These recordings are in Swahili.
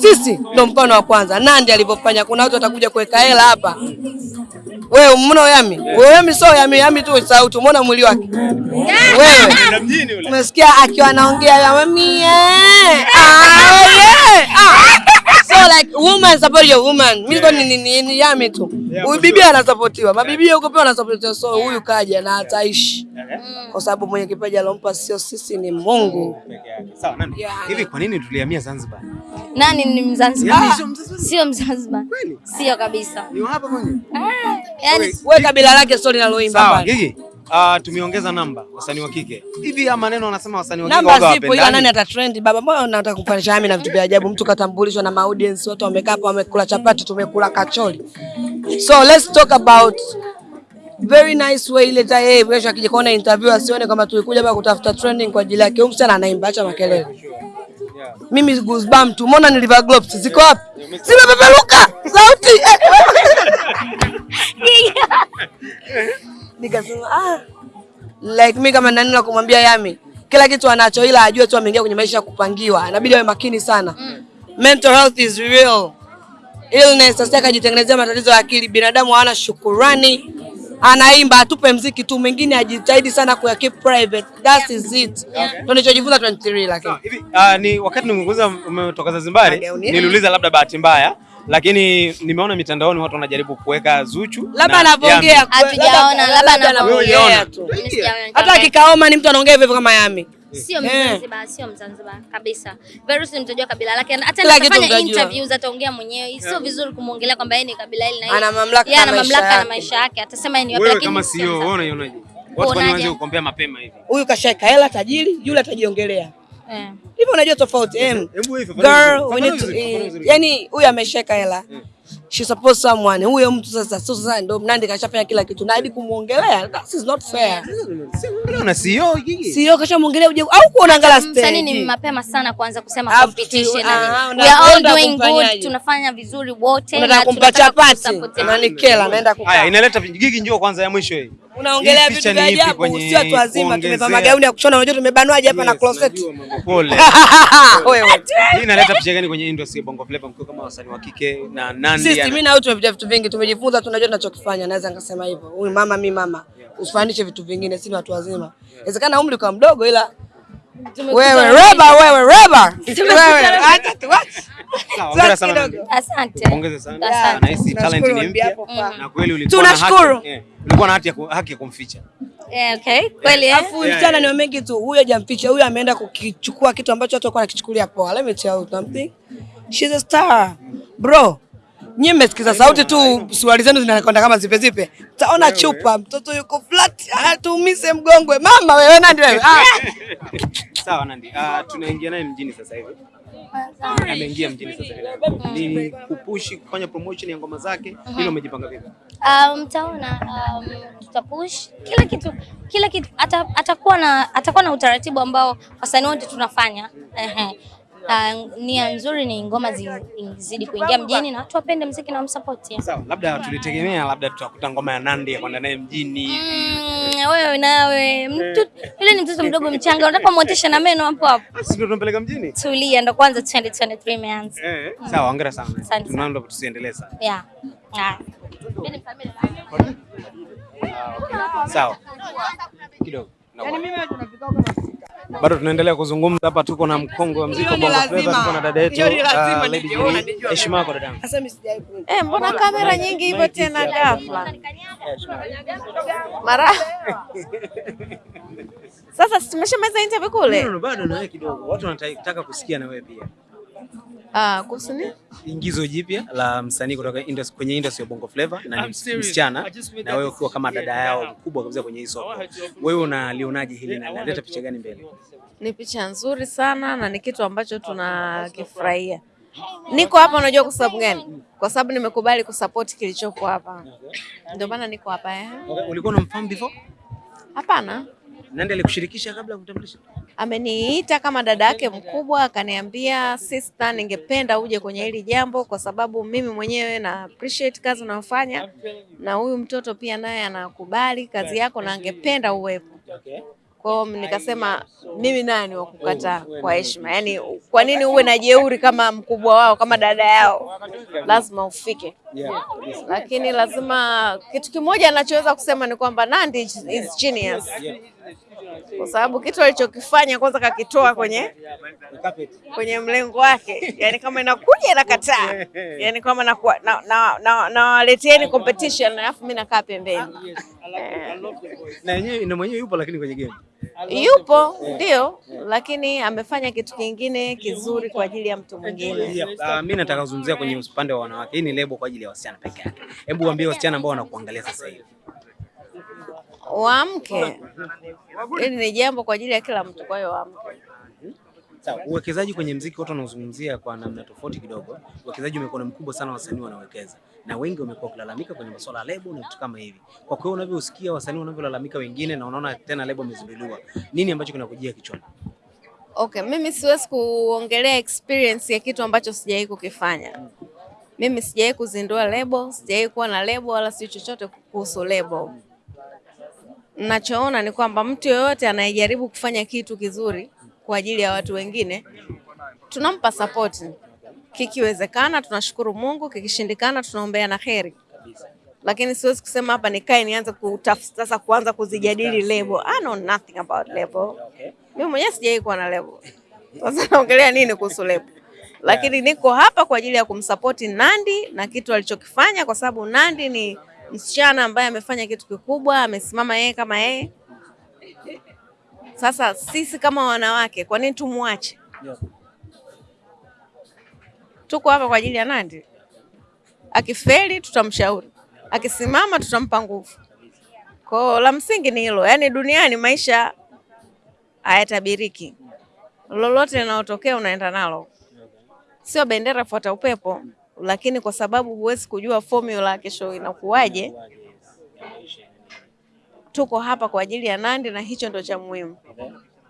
Sisi ndo mfano wa kwanza. Nandi alivyofanya, kuna watu watakuja kuweka hela hapa. Wewe umeona Yami? Wewe Yami sio Yami, Yami tu sauti. Umeona mwili wake? Wewe umesikia akiwa anaongea yami? eh. Ah, yeah. Ah. So like woman support your woman. Mimi kwa ni, ni, ni yame tu. Huyu bibi anasapotiwa. Mabibi huko pia wanasapotiwa. So huyu kaja na ataishi. Kwa sababu mwenye kipaji alompa sio sisi ni Mungu. Sawa, nani? Yeah. Hivi kwa nini tulihamia Zanzibar? Nani ni Mzanzibar? Yeah. sio Mzanzibar? Sio Sio kabisa. Ni hapa mwenye. yani Wewe kabila lake sio linaloimba Sawa, pale. Uh, tumeongeza namba wasanii wa kike. Hivi ya maneno wanasema wasanii wa kike Namba zipo ila nani ata trend baba? Mbona unataka kufanisha Yami na vitu vya ajabu? Mtu katambulishwa na audience, watu wamekaa hapa wamekula chapati, tumekula kacholi. So let's talk about very nice way ile ta yeye kesho akija kuona interview asione kama tulikuja hapa kutafuta trending kwa ajili yake. Huyu msichana anaimba, acha makelele. Mimi goosebump tu. Umeona nilivaa gloves ziko wapi? Zimepeperuka. Sauti. Nikasema ah like mimi kama nani la kumwambia Yami kila kitu anacho, ila ajue tu ameingia kwenye maisha ya kupangiwa, inabidi awe makini sana. Mental health is real illness. Sasa akajitengenezea matatizo ya akili. Binadamu hana shukurani, anaimba atupe mziki tu, mengine ajitahidi sana kuya keep private. That is it, ndio nilichojifunza 23 lakini Hivi uh, ni wakati nimekuuliza umetoka Zanzibar, niliuliza labda bahati mbaya, lakini nimeona mitandaoni watu wanajaribu kuweka Zuchu. labda na anavyoongea Hatujaona, labda anavyoongea tu. Hata kikaoma akikaoma ni mtu anaongea hivyo kama Yami. Sio Eh. Mzanzibar, sio Mzanzibar kabisa. Verus mtajua kabila lake. Hata Kila anafanya interviews ataongea mwenyewe. Sio vizuri kumwongelea kwamba yeye ni kabila hili na hili. Ana mamlaka ya, na maisha mamlaka na yake. maisha yake. Atasema yeye ni wapi lakini kama sio CEO, Mzanzibar. wewe unaionaje? Watu wanaanza kukombea mapema hivi? Huyu kashaika hela tajiri, yule atajiongelea Eh. hivyo. Unajua tofauti eh, yani huyu ameshaika hela she supports someone. Huyo mtu sasa sio sasa ndio Mnandi kashafanya kila kitu na hadi kumuongelea, that is not fair. Wewe una CEO Gigi? Sio kashamuongelea uje au kuona ngala Msanii ni stage. mapema sana kuanza kusema competition ah, una- We are all doing good, tunafanya vizuri wote Unataka na kumpa chapati kusupport. na nikela naenda Haya, kukaa. inaleta Gigi, njoo kwanza ya mwisho hii. Unaongelea vitu vya ajabu, sio watu wazima tumevaa magauni ya kushona, unajua tumebanwaje hapa na closet. Pole. Wewe. Hii inaleta picha gani kwenye industry ya Bongo Flava mkiwa kama wasanii wa kike na? Sisi mimi na wewe tumepitia vitu vingi, tumejifunza, tunajua tunachokifanya. Naweza nikasema hivyo. Huyu mama, mi mama, usifanishe vitu vingine, sisi ni watu wazima. Inawezekana umri kwa mdogo, ila wewe reba, wewe reba, wewe acha tu acha. Sawa, hongera sana kidogo. Nandi. Asante. Pongeze sana. Asante. Nahisi talent Tunashukuru ni mpya na kweli ulikuwa na haki, ulikuwa na haki ya ku- haki ya kumficha. Eh, okay. Kweli eh? Alafu mchana ni mengi tu. Huyu hajamficha, huyu ameenda kukichukua kitu ambacho watu walikuwa wanakichukulia poa. Let me tell you something. She's a star. Bro. Nyie mmesikiza sauti tu, suruali zenu zinakwenda kama zipe zipe. Taona chupa, mtoto yuko flat, atuumize mgongwe. Mama wewe Nandi wewe. Ah. Sawa Nandi, uh, tunaingia naye mjini sasa hivi. Ameingia mjini sasa hivi. Ni kupushi kufanya promotion ya ngoma zake. Hilo umejipanga vipi? Um, mtaona um, tutapush kila kitu kila kitu atakuwa na atakuwa na utaratibu ambao wasanii wote tunafanya. Ehe. Uh, nia nzuri ni ngoma zi- zizidi kuingia mjini na watu wapende mziki na wamsapoti. Sawa, labda tulitegemea labda tutakuta ngoma ya Nandi ya kwenda naye mjini. Mm, wewe nawe mtu yule ni mtoto mdogo mchanga, unataka kumwotesha na meno hapo hapo. Sisi ndio Tumpeleka mjini? Tulia, ndo kwanza 2023 imeanza. Eh. Sawa, hongera sana. Tunaomba tusiendelee sana. Yeah. Ah. Mimi ni familia. Sawa. Kidogo. Bado tunaendelea kuzungumza hapa, tuko na mkongwe wa muziki Bongo Flava, tuko na dada yetu nijue. Heshima yako dadangu. Sasa mimi sijai ku- Eh, mbona kamera nyingi hivyo tena ghafla? Mara sasa tumeshamaliza interview kule? bado na wewe kidogo. Watu wanataka kusikia na wewe pia. Ah, kuhusu nini? Ingizo jipya la msanii kutoka industry, kwenye industry ya Bongo Flava na ni msichana na wewe ukiwa kama dada yao mkubwa kabisa kwenye hii soko. Wewe unalionaje hili na inaleta picha gani mbele? Ni picha nzuri sana na ni kitu ambacho tunakifurahia. Niko hapa unajua kwa sababu gani? Kwa sababu nimekubali kusupport kilichopo hapa. Ndio maana niko hapa eh. Okay, ulikuwa unamfahamu before? Hapana. Nani alikushirikisha kabla ya kumtambulisha? Ameniita kama dada yake mkubwa, akaniambia sister, ningependa uje kwenye hili jambo kwa sababu mimi mwenyewe na appreciate kazi unayofanya na huyu mtoto pia naye anakubali kazi yako na angependa uwepo. Kwa hiyo nikasema mimi nani wa kukataa kwa heshima? Yaani kwa nini uwe na jeuri kama mkubwa wao, kama dada yao? Lazima ufike. Lakini lazima kitu kimoja anachoweza kusema ni kwamba Nandy is genius. Kwa sababu kitu alichokifanya kwanza kakitoa kwenye kwenye mlengo wake, yani kama inakuja inakataa, yani kama nawaletieni na, na, na, competition alafu mimi nakaa pembeni. Na yenyewe na mwenyewe yupo lakini kwenye game. yupo ndio, lakini amefanya kitu kingine kizuri kwa ajili ya mtu mwingine. Uh, mi nataka kuzungumzia kwenye upande wa wanawake. Hii ni lebo kwa ajili ya wasichana peke yake. Hebu waambie wasichana ambao wanakuangalia sasa hivi. Waamke, hili ni jambo kwa ajili ya kila mtu, kwa hiyo waamke. Sawa, uwekezaji kwenye mziki watu wanaozungumzia kwa namna tofauti kidogo. Uwekezaji umekuwa ni mkubwa sana, wasanii wanawekeza na wengi wamekuwa wakilalamika kwenye masuala ya lebo na vitu kama hivi. Kwa kweli unavyosikia wasanii wanavyolalamika wengine, na unaona tena lebo imezinduliwa, nini ambacho kinakujia kichwani? Okay, mimi siwezi kuongelea experience ya kitu ambacho sijawahi kukifanya. Mimi sijawahi kuzindua lebo, sijawahi kuwa na lebo wala si chochote kuhusu lebo. Nachoona ni kwamba mtu yoyote anayejaribu kufanya kitu kizuri kwa ajili ya watu wengine tunampa support. Kikiwezekana tunashukuru Mungu, kikishindikana tunaombea na heri. Lakini siwezi kusema hapa nikae nianze kutafuta sasa kuanza kuzijadili lebo. I know nothing about lebo. Mimi mwenyewe sijawahi kuwa na lebo. Sasa naongelea nini kuhusu lebo? Lakini niko hapa kwa ajili ya kumsapoti Nandy na kitu alichokifanya, kwa sababu Nandy ni msichana ambaye amefanya kitu kikubwa, amesimama yeye kama yeye. Sasa sisi kama wanawake, kwa nini tumwache? Tuko hapa kwa ajili ya Nandy. Akifeli tutamshauri, akisimama tutampa nguvu. Kwa la msingi ni hilo, yaani duniani maisha hayatabiriki, lolote linalotokea unaenda nalo, sio bendera fuata upepo. Lakini kwa sababu huwezi kujua formula kesho inakuwaje, tuko hapa kwa ajili ya Nandy na hicho ndo cha muhimu.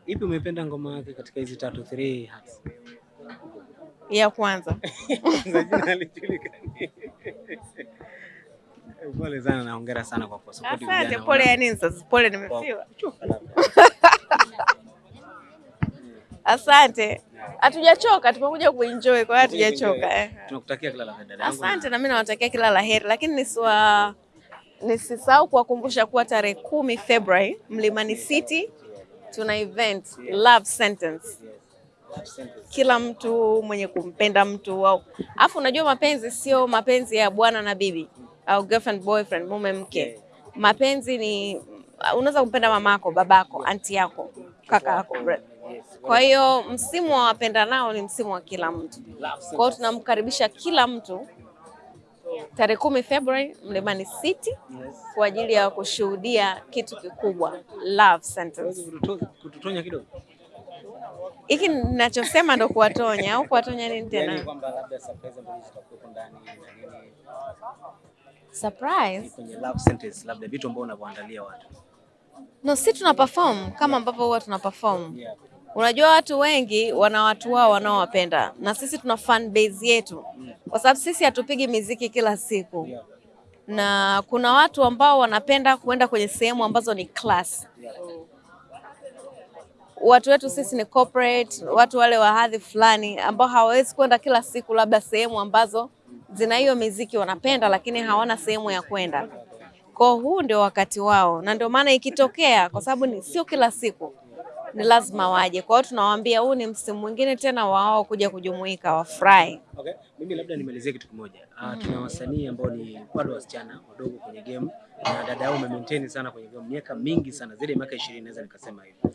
Ipi umependa ngoma yake katika hizi tatu three hats Ya kwanza Pole sana na hongera sana kwa kusupport vijana. asante. Pole ya nini sasa? Pole nimefiwa. Asante, hatujachoka, tumekuja kuenjoy, kwa hiyo hatujachoka eh. Tunakutakia kila la heri. Asante na mimi nawatakia kila la heri, lakini nisiwa nisisahau kuwakumbusha kuwa tarehe kumi Februari Mlimani City tuna event Love Sentence. Kila mtu mwenye kumpenda mtu au afu, unajua mapenzi sio mapenzi ya bwana na bibi au girlfriend boyfriend, mume mke. Mapenzi ni unaweza kumpenda mamako, babako, anti yako, kaka yako, brother. Kwa hiyo msimu wa wapenda nao ni msimu wa kila mtu. Kwa hiyo tunamkaribisha kila mtu tarehe kumi Februari Mlimani City kwa ajili ya kushuhudia kitu kikubwa Love Sentence. Kututo- Kututonya kidogo. Hiki ninachosema ndo kuwatonya au kuwatonya nini Yaani tena? kwamba labda surprise ambazo zitakuwepo ndani nini Surprise. kwenye love sentence, labda vitu ambavyo unavyoandalia watu. No, si tuna perform kama ambavyo huwa tuna perform. Unajua watu wengi wana watu wao wanaowapenda na sisi tuna fan base yetu, kwa sababu sisi hatupigi miziki kila siku, na kuna watu ambao wanapenda kuenda kwenye sehemu ambazo ni class. Watu wetu sisi ni corporate, watu wale wa hadhi fulani ambao hawawezi kwenda kila siku labda sehemu ambazo zina hiyo miziki wanapenda, lakini hawana sehemu ya kwenda. Kwa huu ndio wakati wao, na ndio maana ikitokea, kwa sababu ni sio kila siku, ni lazima waje. Kwa hiyo tunawaambia huu ni msimu mwingine tena wao kuja kujumuika, wafurahi. Okay. Mimi labda nimalizie kitu kimoja. Uh, tuna wasanii ambao ni bado wasichana wadogo kwenye game na dada yao maintain sana kwenye game miaka mingi sana zaidi ya miaka 20 naweza nikasema hivyo.